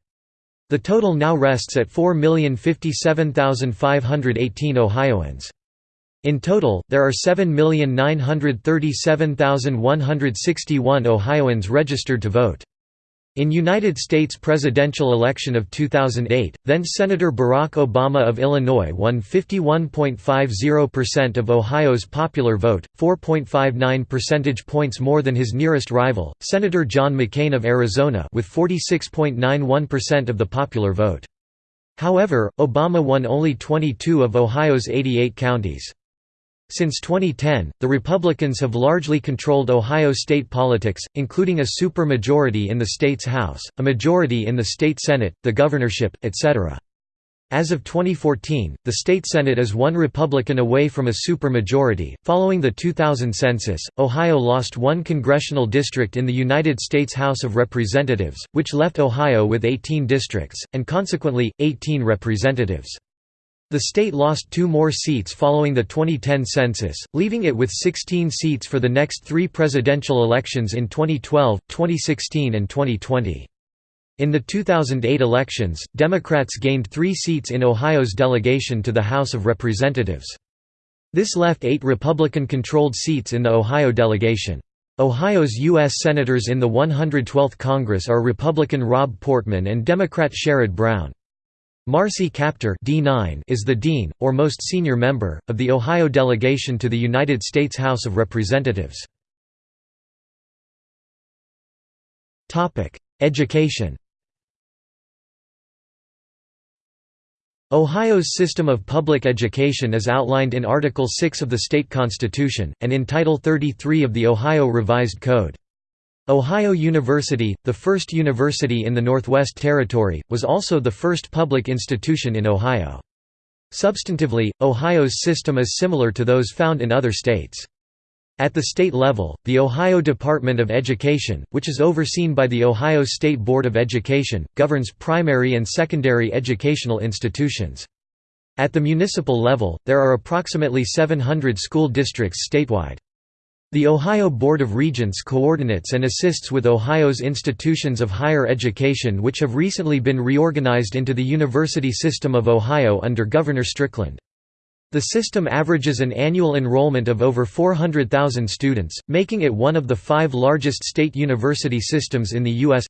The total now rests at 4,057,518 Ohioans. In total, there are 7,937,161 Ohioans registered to vote. In United States presidential election of 2008, then-Senator Barack Obama of Illinois won 51.50% of Ohio's popular vote, 4.59 percentage points more than his nearest rival, Senator John McCain of Arizona with 46.91% of the popular vote. However, Obama won only 22 of Ohio's 88 counties. Since 2010, the Republicans have largely controlled Ohio state politics, including a supermajority in the state's House, a majority in the state Senate, the governorship, etc. As of 2014, the state Senate is one Republican away from a supermajority. Following the 2000 census, Ohio lost one congressional district in the United States House of Representatives, which left Ohio with 18 districts, and consequently, 18 representatives. The state lost two more seats following the 2010 census, leaving it with 16 seats for the next three presidential elections in 2012, 2016 and 2020. In the 2008 elections, Democrats gained three seats in Ohio's delegation to the House of Representatives. This left eight Republican-controlled seats in the Ohio delegation. Ohio's U.S. Senators in the 112th Congress are Republican Rob Portman and Democrat Sherrod Brown. Marcy Kaptur D9 is the dean, or most senior member, of the Ohio delegation to the United States House of Representatives. Education Ohio's system of public education is outlined in Article 6 of the state constitution, and in Title 33 of the Ohio Revised Code. Ohio University, the first university in the Northwest Territory, was also the first public institution in Ohio. Substantively, Ohio's system is similar to those found in other states. At the state level, the Ohio Department of Education, which is overseen by the Ohio State Board of Education, governs primary and secondary educational institutions. At the municipal level, there are approximately 700 school districts statewide. The Ohio Board of Regents coordinates and assists with Ohio's institutions of higher education which have recently been reorganized into the University System of Ohio under Governor Strickland. The system averages an annual enrollment of over 400,000 students, making it one of the five largest state university systems in the U.S.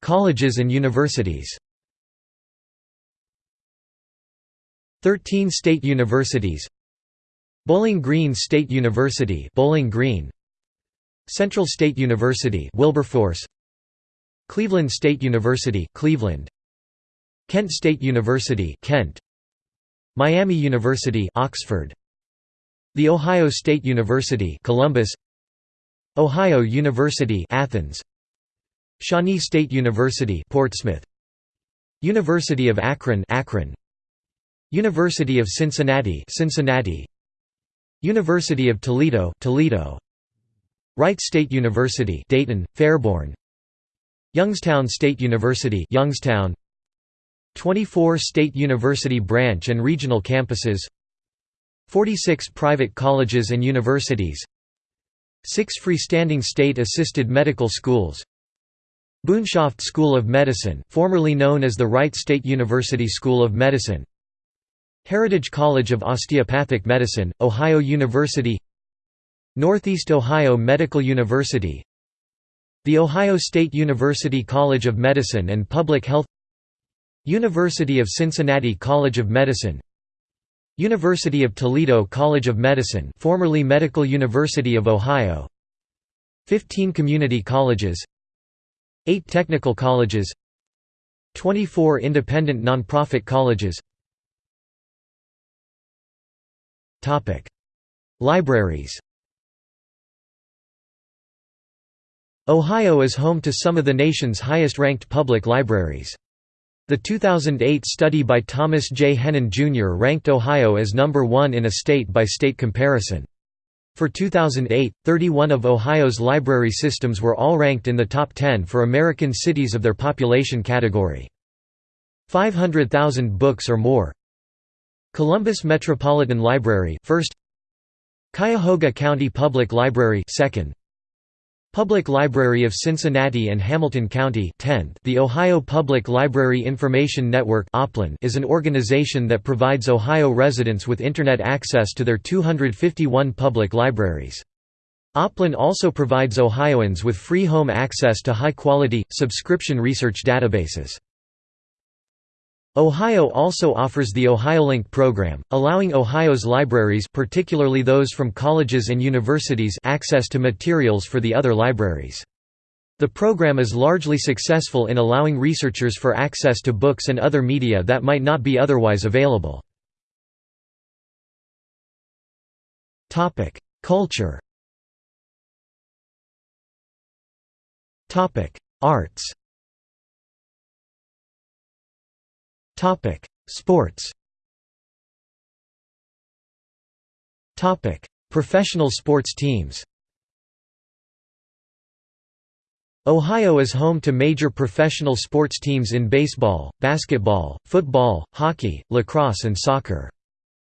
Colleges and universities 13 state universities Bowling Green State University Bowling Green Central State University Wilberforce Cleveland State University Cleveland Kent State University Kent Miami University Oxford The Ohio State University Columbus Ohio University Athens Shawnee State University Portsmouth University of Akron Akron University of Cincinnati Cincinnati. University of Toledo Toledo. Wright State University Dayton Fairborn. Youngstown State University Youngstown. 24 state university branch and regional campuses. 46 private colleges and universities. 6 freestanding state-assisted medical schools. Boonshoft School of Medicine formerly known as the Wright State University School of Medicine Heritage College of Osteopathic Medicine, Ohio University Northeast Ohio Medical University The Ohio State University College of Medicine and Public Health University of Cincinnati College of Medicine University of Toledo College of Medicine formerly Medical University of Ohio 15 community colleges 8 technical colleges 24 independent nonprofit colleges Libraries Ohio is home to some of the nation's highest-ranked public libraries. The 2008 study by Thomas J. Hennen Jr. ranked Ohio as number one in a state-by-state -state comparison. For 2008, 31 of Ohio's library systems were all ranked in the top 10 for American cities of their population category. 500,000 books or more. Columbus Metropolitan Library first Cuyahoga County Public Library second Public Library of Cincinnati and Hamilton County 10th. The Ohio Public Library Information Network is an organization that provides Ohio residents with Internet access to their 251 public libraries. OPLIN also provides Ohioans with free home access to high-quality, subscription research databases. Ohio also offers the OhioLink program, allowing Ohio's libraries particularly those from colleges and universities access to materials for the other libraries. The program is largely successful in allowing researchers for access to books and other media that might not be otherwise available. Culture Arts Sports. Topic: Professional sports teams. Ohio is home to major professional sports teams in baseball, basketball, football, hockey, lacrosse and soccer.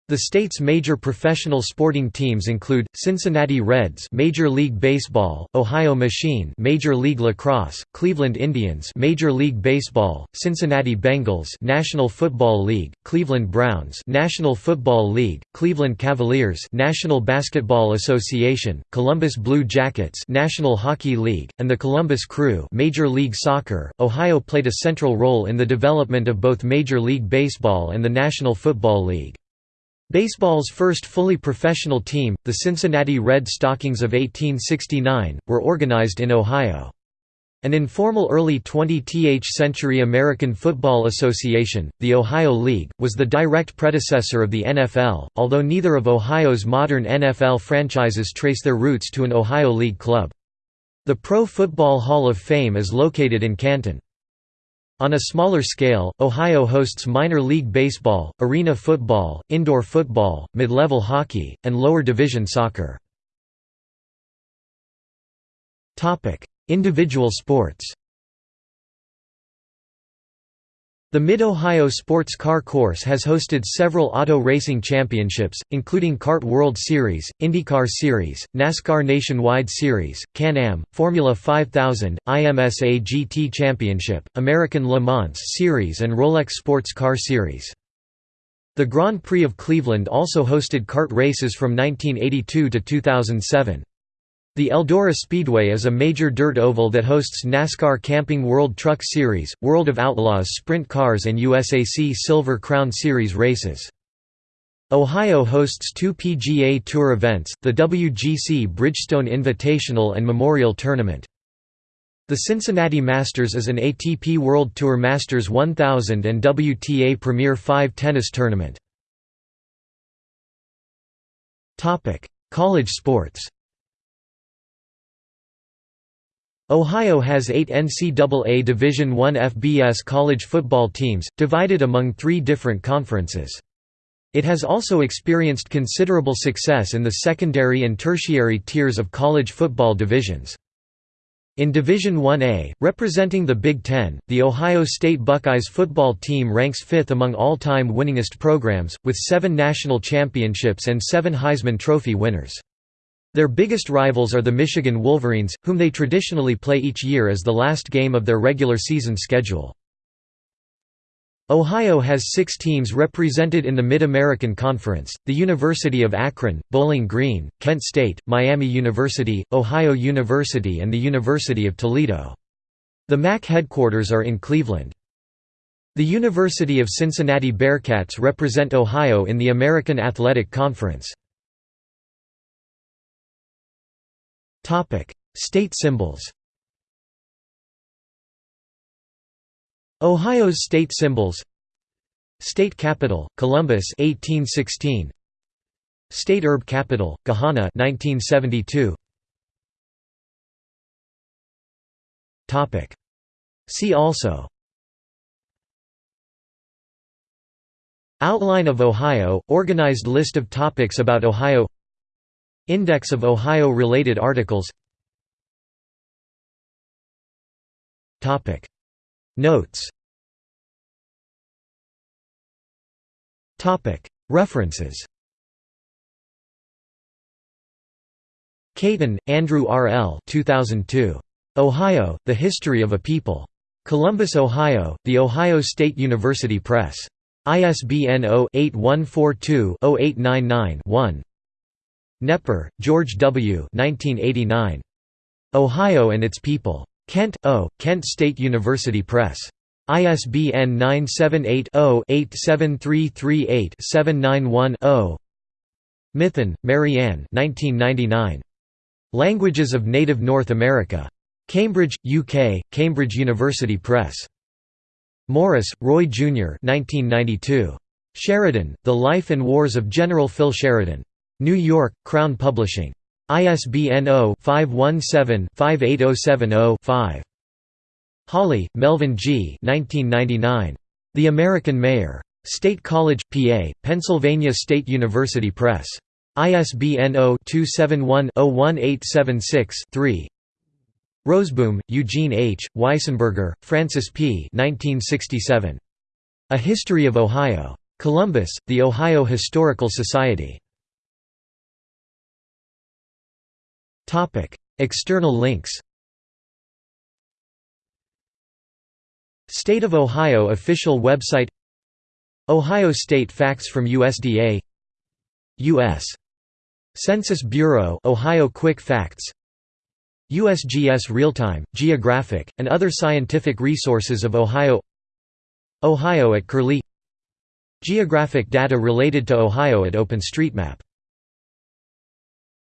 The state's major professional sporting teams include Cincinnati Reds, Major League Baseball, Ohio Machine, Major League Lacrosse, Cleveland Indians, Major League Baseball, Cincinnati Bengals, National Football League, Cleveland Browns, National Football League, Cleveland Cavaliers, National Basketball Association, Columbus Blue Jackets, National Hockey League, and the Columbus Crew, Major League Soccer. Ohio played a central role in the development of both Major League Baseball and the National Football League. Baseball's first fully professional team, the Cincinnati Red Stockings of 1869, were organized in Ohio. An informal early 20th century American Football Association, the Ohio League, was the direct predecessor of the NFL, although neither of Ohio's modern NFL franchises trace their roots to an Ohio League club. The Pro Football Hall of Fame is located in Canton. On a smaller scale, Ohio hosts minor league baseball, arena football, indoor football, mid-level hockey, and lower division soccer. Individual sports The Mid-Ohio Sports Car Course has hosted several auto racing championships, including CART World Series, IndyCar Series, NASCAR Nationwide Series, Can-Am, Formula 5000, IMSA GT Championship, American Le Mans Series and Rolex Sports Car Series. The Grand Prix of Cleveland also hosted kart races from 1982 to 2007. The Eldora Speedway is a major dirt oval that hosts NASCAR Camping World Truck Series, World of Outlaws Sprint Cars and USAC Silver Crown Series races. Ohio hosts two PGA Tour events, the WGC Bridgestone Invitational and Memorial Tournament. The Cincinnati Masters is an ATP World Tour Masters 1000 and WTA Premier 5 tennis tournament. College sports Ohio has eight NCAA Division I FBS college football teams, divided among three different conferences. It has also experienced considerable success in the secondary and tertiary tiers of college football divisions. In Division 1A, representing the Big Ten, the Ohio State Buckeyes football team ranks fifth among all-time winningest programs, with seven national championships and seven Heisman Trophy winners. Their biggest rivals are the Michigan Wolverines, whom they traditionally play each year as the last game of their regular season schedule. Ohio has six teams represented in the Mid-American Conference, the University of Akron, Bowling Green, Kent State, Miami University, Ohio University and the University of Toledo. The MAC headquarters are in Cleveland. The University of Cincinnati Bearcats represent Ohio in the American Athletic Conference. State symbols. Ohio's state symbols. State capital: Columbus 1816. State herb capital: Gahanna 1972. Topic: See also Outline of Ohio – Organized list of topics about Ohio Index of Ohio-related articles Notes References Cayton, Andrew R. L. 2002. Ohio, The History of a People. Columbus, Ohio, The Ohio State University Press. ISBN 0-8142-0899-1 Knepper, George W. 1989. Ohio and Its People. Kent, O., Kent State University Press. ISBN 978-0-87338-791-0 Mithun, Marianne Languages of Native North America. Cambridge, UK, Cambridge University Press. Morris, Roy Jr. 1992. Sheridan, The Life and Wars of General Phil Sheridan. New York, Crown Publishing. ISBN 0-517-58070-5. Holli, Melvin G. 1999. The American Mayor. State College, PA, Pennsylvania State University Press. ISBN 0-271-01876-3 Roseboom, Eugene H., Weisenburger, Francis P. 1967. A History of Ohio. Columbus, The Ohio Historical Society. External links State of Ohio official website Ohio State facts from USDA U.S. Census Bureau Ohio Quick Facts USGS Realtime, Geographic, and other scientific resources of Ohio Ohio at Curlie Geographic data related to Ohio at OpenStreetMap